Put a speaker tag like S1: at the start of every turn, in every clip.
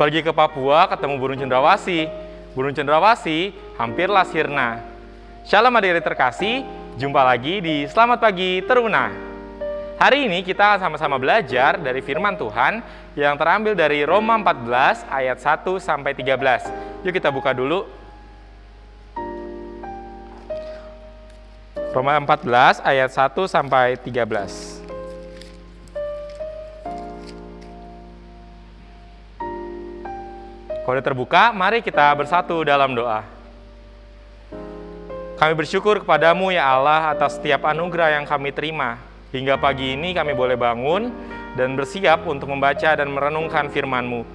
S1: Pergi ke Papua ketemu burung cendrawasih. Burung cendrawasih hampirlah sirna. Shalom adik-adik terkasih, jumpa lagi di Selamat Pagi Teruna. Hari ini kita sama-sama belajar dari firman Tuhan yang terambil dari Roma 14 ayat 1 sampai 13. Yuk kita buka dulu. Roma 14 ayat 1 sampai 13. Kalau terbuka, mari kita bersatu dalam doa. Kami bersyukur kepadamu ya Allah atas setiap anugerah yang kami terima. Hingga pagi ini kami boleh bangun dan bersiap untuk membaca dan merenungkan firman-Mu.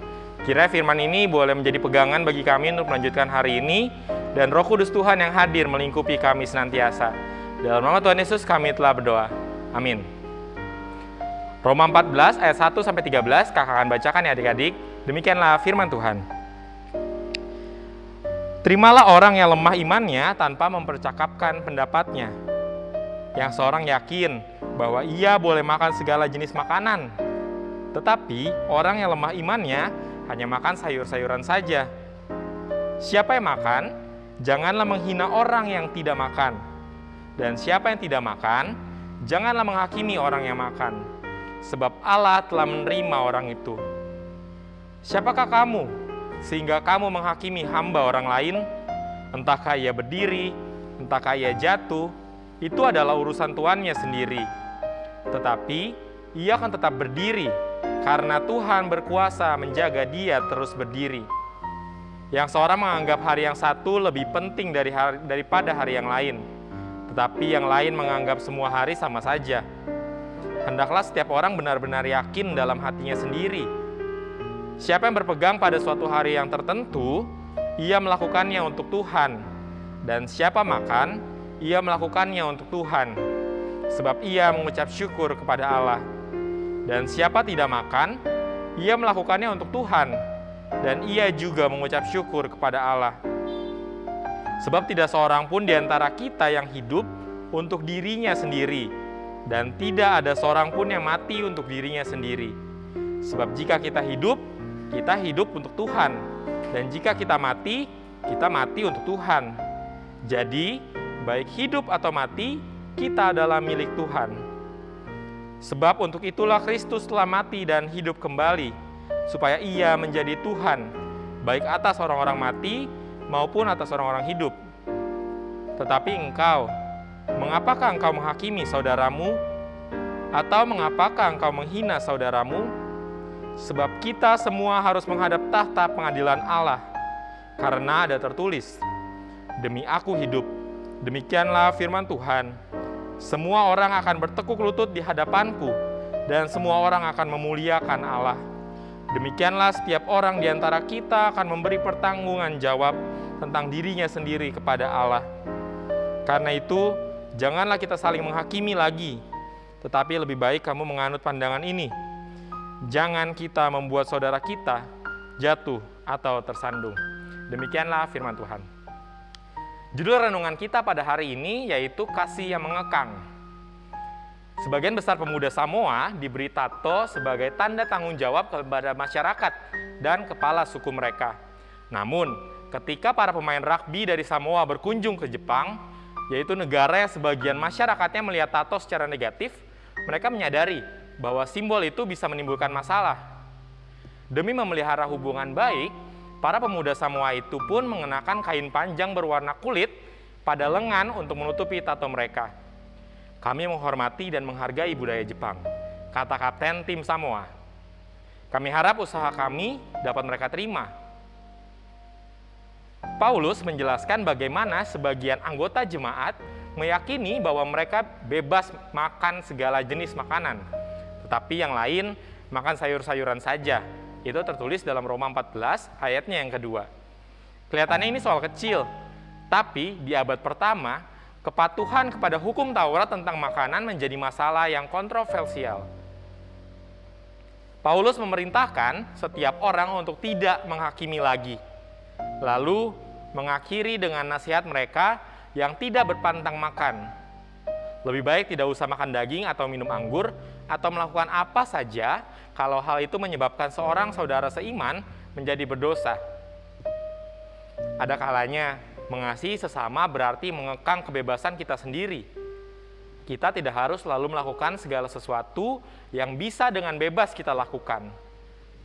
S1: Kira firman ini boleh menjadi pegangan bagi kami untuk melanjutkan hari ini dan roh kudus Tuhan yang hadir melingkupi kami senantiasa. Dalam nama Tuhan Yesus kami telah berdoa. Amin. Roma 14 ayat 1 sampai 13 kakak akan bacakan ya adik-adik. Demikianlah firman Tuhan. Terimalah orang yang lemah imannya tanpa mempercakapkan pendapatnya. Yang seorang yakin bahwa ia boleh makan segala jenis makanan. Tetapi orang yang lemah imannya hanya makan sayur-sayuran saja. Siapa yang makan, janganlah menghina orang yang tidak makan. Dan siapa yang tidak makan, janganlah menghakimi orang yang makan. Sebab Allah telah menerima orang itu. Siapakah kamu sehingga kamu menghakimi hamba orang lain, entahkah ia berdiri, entahkah ia jatuh, itu adalah urusan tuannya sendiri. Tetapi ia akan tetap berdiri karena Tuhan berkuasa menjaga dia terus berdiri. Yang seorang menganggap hari yang satu lebih penting dari hari, daripada hari yang lain, tetapi yang lain menganggap semua hari sama saja. Hendaklah setiap orang benar-benar yakin dalam hatinya sendiri Siapa yang berpegang pada suatu hari yang tertentu, ia melakukannya untuk Tuhan. Dan siapa makan, ia melakukannya untuk Tuhan. Sebab ia mengucap syukur kepada Allah. Dan siapa tidak makan, ia melakukannya untuk Tuhan. Dan ia juga mengucap syukur kepada Allah. Sebab tidak seorang pun di antara kita yang hidup untuk dirinya sendiri. Dan tidak ada seorang pun yang mati untuk dirinya sendiri. Sebab jika kita hidup, kita hidup untuk Tuhan. Dan jika kita mati, kita mati untuk Tuhan. Jadi, baik hidup atau mati, kita adalah milik Tuhan. Sebab untuk itulah Kristus telah mati dan hidup kembali, supaya ia menjadi Tuhan, baik atas orang-orang mati maupun atas orang-orang hidup. Tetapi engkau, mengapakah engkau menghakimi saudaramu? Atau mengapakah engkau menghina saudaramu? Sebab kita semua harus menghadap tahta pengadilan Allah, karena ada tertulis, Demi aku hidup, demikianlah firman Tuhan, semua orang akan bertekuk lutut di hadapanku, dan semua orang akan memuliakan Allah. Demikianlah setiap orang di antara kita akan memberi pertanggungan jawab tentang dirinya sendiri kepada Allah. Karena itu, janganlah kita saling menghakimi lagi, tetapi lebih baik kamu menganut pandangan ini, jangan kita membuat saudara kita jatuh atau tersandung. Demikianlah firman Tuhan. Judul renungan kita pada hari ini yaitu kasih yang mengekang. Sebagian besar pemuda Samoa diberi tato sebagai tanda tanggung jawab kepada masyarakat dan kepala suku mereka. Namun, ketika para pemain rugby dari Samoa berkunjung ke Jepang, yaitu negara yang sebagian masyarakatnya melihat tato secara negatif, mereka menyadari bahwa simbol itu bisa menimbulkan masalah. Demi memelihara hubungan baik, para pemuda Samoa itu pun mengenakan kain panjang berwarna kulit pada lengan untuk menutupi tato mereka. Kami menghormati dan menghargai budaya Jepang, kata kapten tim Samoa. Kami harap usaha kami dapat mereka terima. Paulus menjelaskan bagaimana sebagian anggota jemaat meyakini bahwa mereka bebas makan segala jenis makanan, tetapi yang lain makan sayur-sayuran saja. Itu tertulis dalam Roma 14 ayatnya yang kedua. Kelihatannya ini soal kecil, tapi di abad pertama, kepatuhan kepada hukum Taurat tentang makanan menjadi masalah yang kontroversial. Paulus memerintahkan setiap orang untuk tidak menghakimi lagi. Lalu mengakhiri dengan nasihat mereka yang tidak berpantang makan. Lebih baik tidak usah makan daging atau minum anggur, atau melakukan apa saja kalau hal itu menyebabkan seorang saudara seiman menjadi berdosa. Ada kalanya mengasihi sesama berarti mengekang kebebasan kita sendiri. Kita tidak harus selalu melakukan segala sesuatu yang bisa dengan bebas kita lakukan.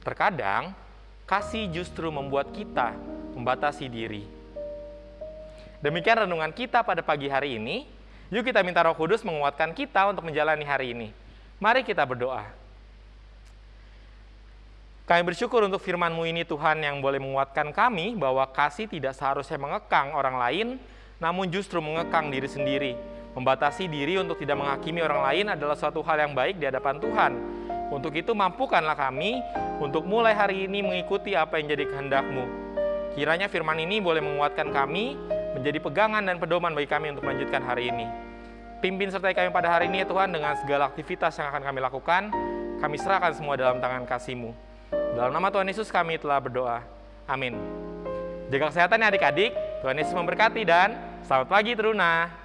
S1: Terkadang, kasih justru membuat kita membatasi diri. Demikian renungan kita pada pagi hari ini. Yuk kita minta roh kudus menguatkan kita untuk menjalani hari ini. Mari kita berdoa. Kami bersyukur untuk firman-Mu ini Tuhan yang boleh menguatkan kami bahwa kasih tidak seharusnya mengekang orang lain, namun justru mengekang diri sendiri. Membatasi diri untuk tidak menghakimi orang lain adalah suatu hal yang baik di hadapan Tuhan. Untuk itu mampukanlah kami untuk mulai hari ini mengikuti apa yang jadi kehendak-Mu. Kiranya firman ini boleh menguatkan kami, menjadi pegangan dan pedoman bagi kami untuk melanjutkan hari ini. Pimpin sertai kami pada hari ini ya Tuhan dengan segala aktivitas yang akan kami lakukan. Kami serahkan semua dalam tangan kasih-Mu. Dalam nama Tuhan Yesus kami telah berdoa. Amin. Jaga kesehatan ya adik-adik. Tuhan Yesus memberkati dan selamat pagi Teruna.